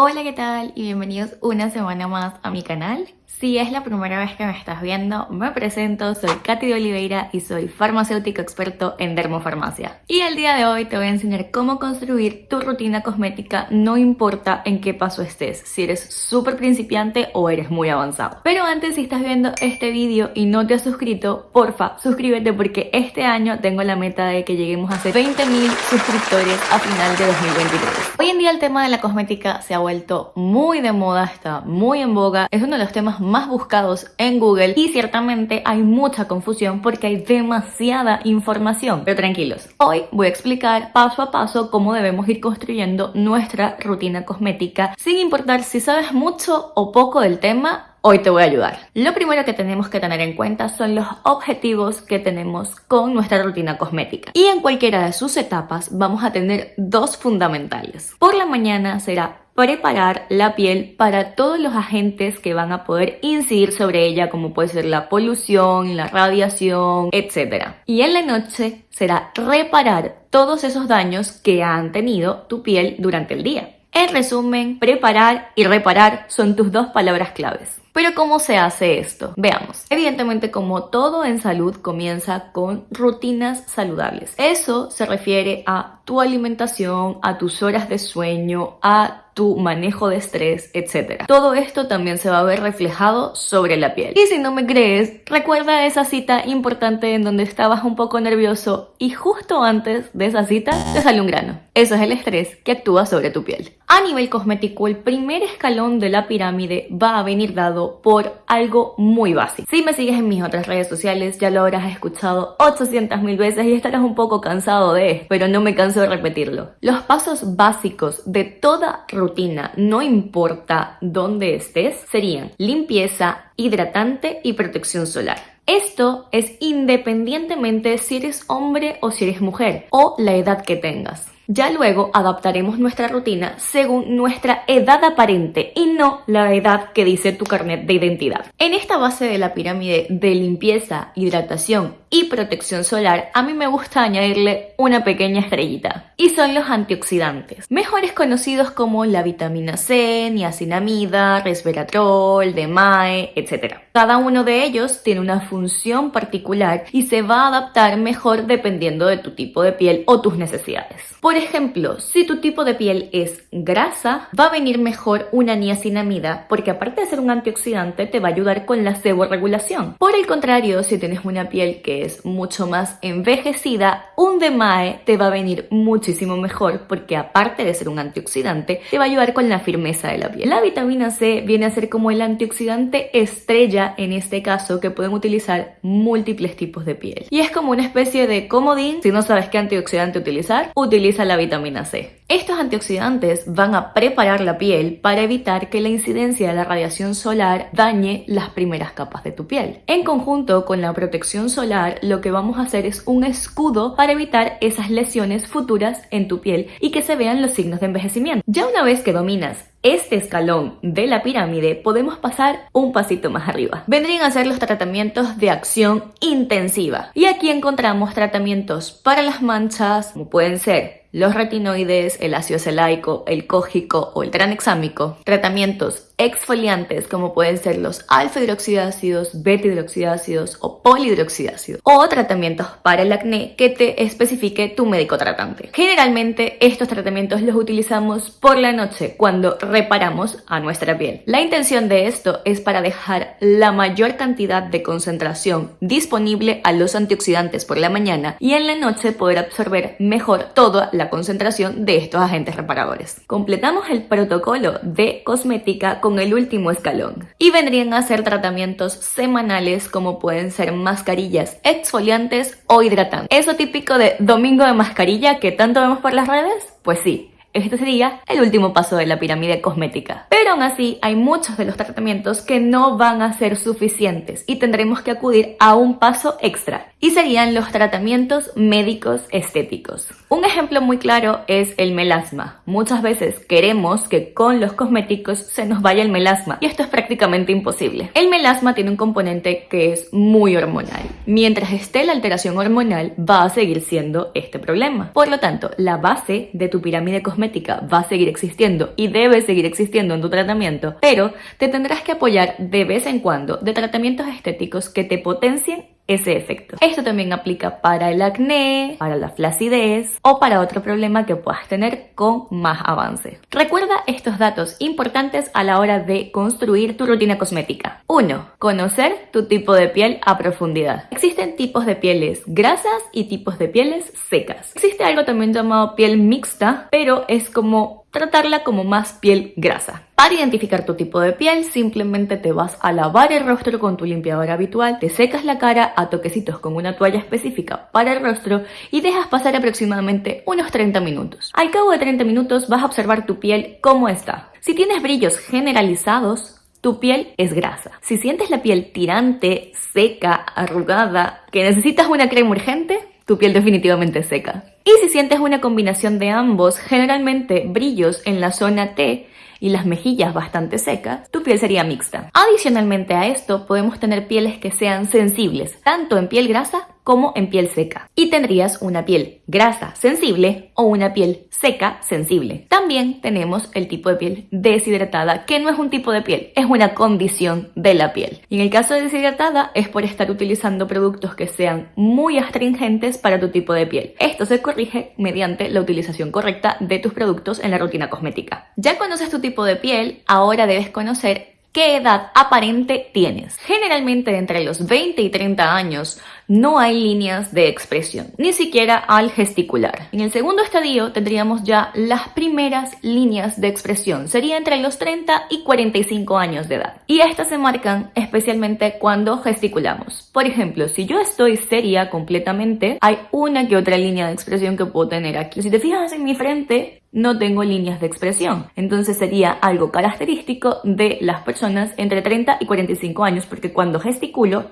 Hola, ¿qué tal? Y bienvenidos una semana más a mi canal. Si es la primera vez que me estás viendo, me presento, soy Katy de Oliveira y soy farmacéutico experto en dermofarmacia. Y el día de hoy te voy a enseñar cómo construir tu rutina cosmética, no importa en qué paso estés, si eres súper principiante o eres muy avanzado. Pero antes, si estás viendo este vídeo y no te has suscrito, porfa, suscríbete porque este año tengo la meta de que lleguemos a ser 20.000 suscriptores a final de 2023. Hoy en día el tema de la cosmética se ha vuelto muy de moda, está muy en boga, es uno de los temas más buscados en Google y ciertamente hay mucha confusión porque hay demasiada información. Pero tranquilos, hoy voy a explicar paso a paso cómo debemos ir construyendo nuestra rutina cosmética sin importar si sabes mucho o poco del tema Hoy te voy a ayudar. Lo primero que tenemos que tener en cuenta son los objetivos que tenemos con nuestra rutina cosmética. Y en cualquiera de sus etapas vamos a tener dos fundamentales. Por la mañana será preparar la piel para todos los agentes que van a poder incidir sobre ella, como puede ser la polución, la radiación, etc. Y en la noche será reparar todos esos daños que han tenido tu piel durante el día. En resumen, preparar y reparar son tus dos palabras claves. Pero ¿cómo se hace esto? Veamos. Evidentemente, como todo en salud, comienza con rutinas saludables. Eso se refiere a tu alimentación, a tus horas de sueño, a tu manejo de estrés, etc. Todo esto también se va a ver reflejado sobre la piel. Y si no me crees, recuerda esa cita importante en donde estabas un poco nervioso y justo antes de esa cita te sale un grano. Eso es el estrés que actúa sobre tu piel. A nivel cosmético, el primer escalón de la pirámide va a venir dado por algo muy básico. Si me sigues en mis otras redes sociales, ya lo habrás escuchado 800 mil veces y estarás un poco cansado de esto, pero no me canso de repetirlo. Los pasos básicos de toda rutina no importa dónde estés, serían limpieza, hidratante y protección solar. Esto es independientemente si eres hombre o si eres mujer o la edad que tengas. Ya luego adaptaremos nuestra rutina según nuestra edad aparente y no la edad que dice tu carnet de identidad. En esta base de la pirámide de limpieza, hidratación y protección solar, a mí me gusta añadirle una pequeña estrellita. Y son los antioxidantes, mejores conocidos como la vitamina C, niacinamida, resveratrol, DMAE, etc. Cada uno de ellos tiene una función particular y se va a adaptar mejor dependiendo de tu tipo de piel o tus necesidades. Ejemplo, si tu tipo de piel es grasa, va a venir mejor una niacinamida porque aparte de ser un antioxidante te va a ayudar con la seborregulación. Por el contrario, si tienes una piel que es mucho más envejecida, un DMAE te va a venir muchísimo mejor porque aparte de ser un antioxidante, te va a ayudar con la firmeza de la piel. La vitamina C viene a ser como el antioxidante estrella en este caso que pueden utilizar múltiples tipos de piel. Y es como una especie de comodín, si no sabes qué antioxidante utilizar, utiliza la vitamina C. Estos antioxidantes van a preparar la piel para evitar que la incidencia de la radiación solar dañe las primeras capas de tu piel. En conjunto con la protección solar, lo que vamos a hacer es un escudo para evitar esas lesiones futuras en tu piel y que se vean los signos de envejecimiento. Ya una vez que dominas este escalón de la pirámide podemos pasar un pasito más arriba. Vendrían a ser los tratamientos de acción intensiva. Y aquí encontramos tratamientos para las manchas, como pueden ser los retinoides, el ácido celaico, el cógico o el tranexámico, tratamientos exfoliantes como pueden ser los alfa hidroxidácidos, beta hidroxidácidos o polihidroxidácidos o tratamientos para el acné que te especifique tu médico tratante. Generalmente estos tratamientos los utilizamos por la noche cuando reparamos a nuestra piel. La intención de esto es para dejar la mayor cantidad de concentración disponible a los antioxidantes por la mañana y en la noche poder absorber mejor toda la concentración de estos agentes reparadores. Completamos el protocolo de cosmética con el último escalón y vendrían a ser tratamientos semanales como pueden ser mascarillas exfoliantes o hidratantes. Eso típico de domingo de mascarilla que tanto vemos por las redes, pues sí, este sería el último paso de la pirámide cosmética. Pero aún así hay muchos de los tratamientos que no van a ser suficientes y tendremos que acudir a un paso extra y serían los tratamientos médicos estéticos. Un ejemplo muy claro es el melasma. Muchas veces queremos que con los cosméticos se nos vaya el melasma y esto es prácticamente imposible. El melasma tiene un componente que es muy hormonal. Mientras esté la alteración hormonal va a seguir siendo este problema. Por lo tanto, la base de tu pirámide cosmética va a seguir existiendo y debe seguir existiendo en tu tratamiento, pero te tendrás que apoyar de vez en cuando de tratamientos estéticos que te potencien ese efecto. Esto también aplica para el acné, para la flacidez o para otro problema que puedas tener con más avance. Recuerda estos datos importantes a la hora de construir tu rutina cosmética. 1. Conocer tu tipo de piel a profundidad. Existen tipos de pieles grasas y tipos de pieles secas. Existe algo también llamado piel mixta, pero es como tratarla como más piel grasa. Para identificar tu tipo de piel, simplemente te vas a lavar el rostro con tu limpiador habitual, te secas la cara a toquecitos con una toalla específica para el rostro y dejas pasar aproximadamente unos 30 minutos. Al cabo de 30 minutos vas a observar tu piel cómo está. Si tienes brillos generalizados, tu piel es grasa. Si sientes la piel tirante, seca, arrugada, que necesitas una crema urgente, tu piel definitivamente seca. Y si sientes una combinación de ambos, generalmente brillos en la zona T, y las mejillas bastante secas, tu piel sería mixta. Adicionalmente a esto, podemos tener pieles que sean sensibles, tanto en piel grasa como en piel seca. Y tendrías una piel grasa sensible o una piel seca sensible. También tenemos el tipo de piel deshidratada, que no es un tipo de piel, es una condición de la piel. Y en el caso de deshidratada es por estar utilizando productos que sean muy astringentes para tu tipo de piel. Esto se corrige mediante la utilización correcta de tus productos en la rutina cosmética. Ya conoces tu tipo de piel, ahora debes conocer ¿Qué edad aparente tienes? Generalmente entre los 20 y 30 años no hay líneas de expresión, ni siquiera al gesticular. En el segundo estadio tendríamos ya las primeras líneas de expresión, sería entre los 30 y 45 años de edad. Y estas se marcan especialmente cuando gesticulamos. Por ejemplo, si yo estoy seria completamente, hay una que otra línea de expresión que puedo tener aquí. Si te fijas en mi frente, no tengo líneas de expresión. Entonces sería algo característico de las personas entre 30 y 45 años porque cuando gesticulo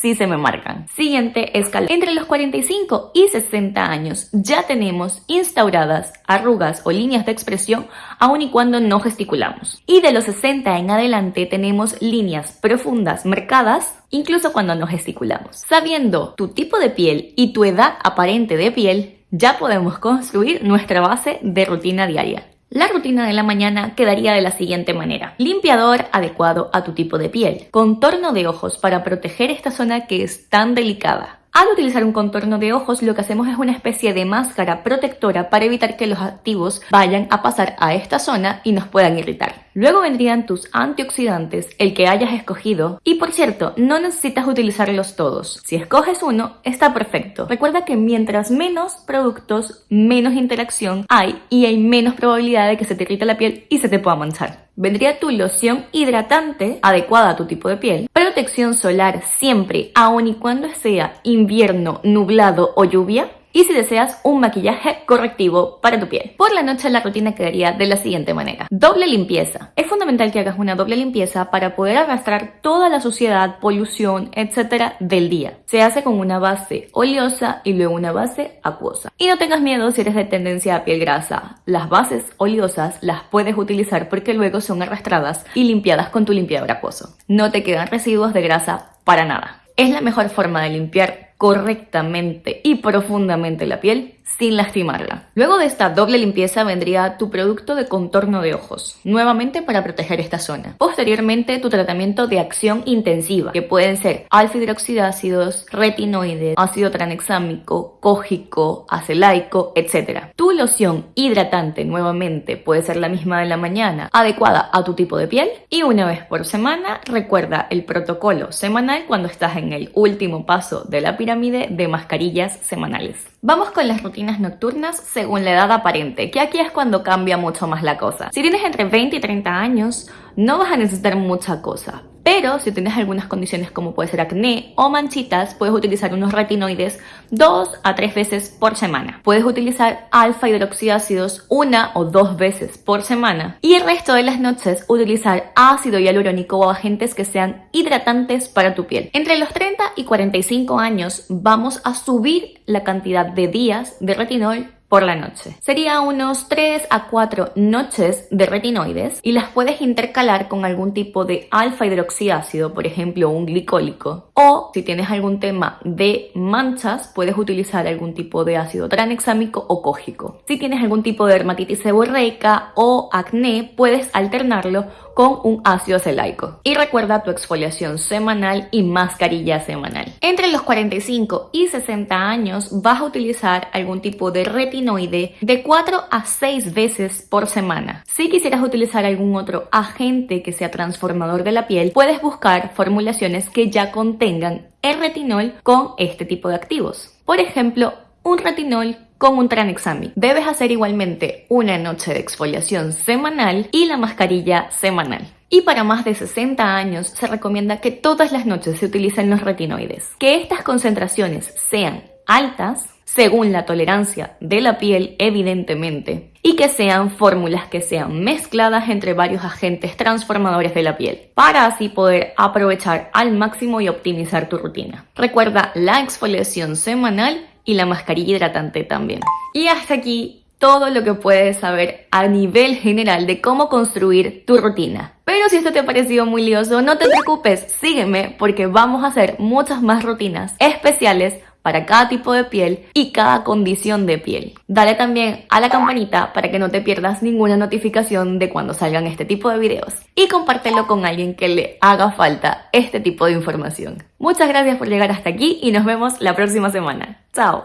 sí se me marcan. Siguiente escala. Entre los 45 y 60 años ya tenemos instauradas arrugas o líneas de expresión aun y cuando no gesticulamos. Y de los 60 en adelante tenemos líneas profundas marcadas incluso cuando no gesticulamos. Sabiendo tu tipo de piel y tu edad aparente de piel, ya podemos construir nuestra base de rutina diaria. La rutina de la mañana quedaría de la siguiente manera. Limpiador adecuado a tu tipo de piel. Contorno de ojos para proteger esta zona que es tan delicada. Al utilizar un contorno de ojos lo que hacemos es una especie de máscara protectora para evitar que los activos vayan a pasar a esta zona y nos puedan irritar. Luego vendrían tus antioxidantes, el que hayas escogido. Y por cierto, no necesitas utilizarlos todos. Si escoges uno, está perfecto. Recuerda que mientras menos productos, menos interacción hay y hay menos probabilidad de que se te irrite la piel y se te pueda manchar vendría tu loción hidratante adecuada a tu tipo de piel, protección solar siempre, aun y cuando sea invierno, nublado o lluvia, y si deseas un maquillaje correctivo para tu piel. Por la noche la rutina quedaría de la siguiente manera. Doble limpieza. Es fundamental que hagas una doble limpieza para poder arrastrar toda la suciedad, polución, etcétera del día. Se hace con una base oleosa y luego una base acuosa. Y no tengas miedo si eres de tendencia a piel grasa. Las bases oleosas las puedes utilizar porque luego son arrastradas y limpiadas con tu limpiador acuoso. No te quedan residuos de grasa para nada. Es la mejor forma de limpiar correctamente y profundamente la piel sin lastimarla. Luego de esta doble limpieza vendría tu producto de contorno de ojos, nuevamente para proteger esta zona. Posteriormente tu tratamiento de acción intensiva, que pueden ser alfa hidroxidácidos, retinoides, ácido tranexámico, cógico, acelaico, etc. Tu loción hidratante nuevamente puede ser la misma de la mañana, adecuada a tu tipo de piel y una vez por semana recuerda el protocolo semanal cuando estás en el último paso de la pirámide de mascarillas semanales. Vamos con las rutinas nocturnas según la edad aparente, que aquí es cuando cambia mucho más la cosa. Si tienes entre 20 y 30 años, no vas a necesitar mucha cosa. Pero si tienes algunas condiciones como puede ser acné o manchitas, puedes utilizar unos retinoides dos a tres veces por semana. Puedes utilizar alfa hidroxiácidos una o dos veces por semana. Y el resto de las noches utilizar ácido hialurónico o agentes que sean hidratantes para tu piel. Entre los 30 y 45 años vamos a subir la cantidad de días de retinol por la noche. Sería unos 3 a 4 noches de retinoides y las puedes intercalar con algún tipo de alfa hidroxiácido, por ejemplo un glicólico. O si tienes algún tema de manchas, puedes utilizar algún tipo de ácido tranexámico o cógico. Si tienes algún tipo de dermatitis seborreica o acné, puedes alternarlo con un ácido celaico. Y recuerda tu exfoliación semanal y mascarilla semanal. Entre los 45 y 60 años vas a utilizar algún tipo de retinoide de 4 a 6 veces por semana. Si quisieras utilizar algún otro agente que sea transformador de la piel, puedes buscar formulaciones que ya contengan el retinol con este tipo de activos. Por ejemplo, un retinol con un tranexami. Debes hacer igualmente una noche de exfoliación semanal y la mascarilla semanal. Y para más de 60 años se recomienda que todas las noches se utilicen los retinoides. Que estas concentraciones sean altas, según la tolerancia de la piel evidentemente, y que sean fórmulas que sean mezcladas entre varios agentes transformadores de la piel, para así poder aprovechar al máximo y optimizar tu rutina. Recuerda la exfoliación semanal y la mascarilla hidratante también. Y hasta aquí todo lo que puedes saber a nivel general de cómo construir tu rutina. Pero si esto te ha parecido muy lioso, no te preocupes, sígueme porque vamos a hacer muchas más rutinas especiales para cada tipo de piel y cada condición de piel. Dale también a la campanita para que no te pierdas ninguna notificación de cuando salgan este tipo de videos y compártelo con alguien que le haga falta este tipo de información. Muchas gracias por llegar hasta aquí y nos vemos la próxima semana. Chao.